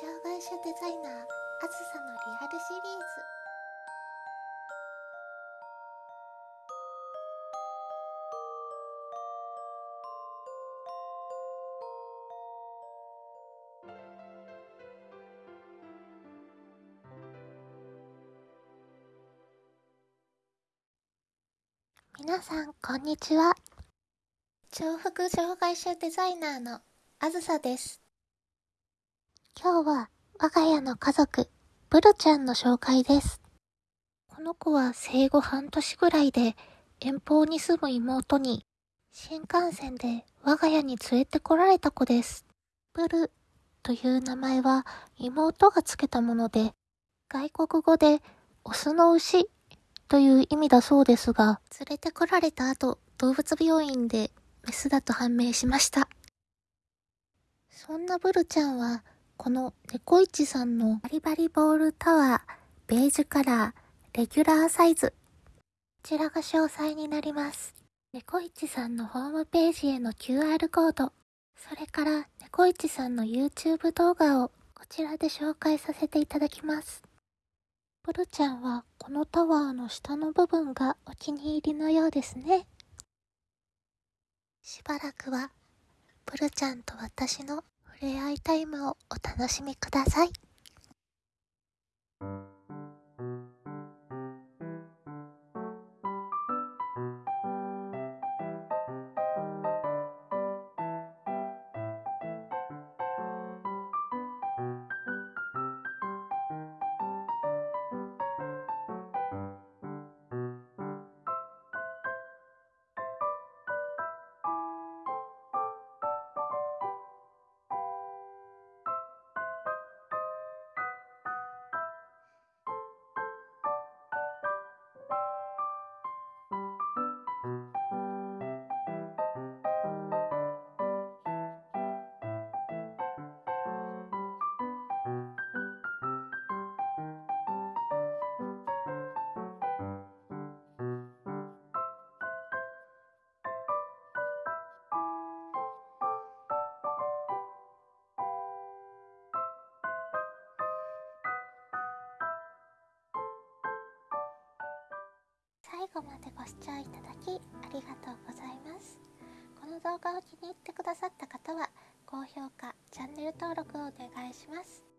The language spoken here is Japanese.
障害者デザイナーあずさのリアルシリーズ。皆さんこんにちは。重複障害者デザイナーのあずさです。今日は我が家の家族ブルちゃんの紹介ですこの子は生後半年ぐらいで遠方に住む妹に新幹線で我が家に連れてこられた子ですブルという名前は妹がつけたもので外国語でオスの牛という意味だそうですが、連れてこられた後、動物病院でメスだと判明しました。そんなブルちゃんは、この猫市さんのバリバリボールタワー、ベージュカラー、レギュラーサイズ。こちらが詳細になります。猫市さんのホームページへの QR コード、それから猫市さんの YouTube 動画をこちらで紹介させていただきます。ブルちゃんはこのタワーの下の部分がお気に入りのようですね。しばらくはブルちゃんと私の触れ合いタイムをお楽しみください。後までご視聴いただきありがとうございます。この動画を気に入ってくださった方は高評価チャンネル登録をお願いします。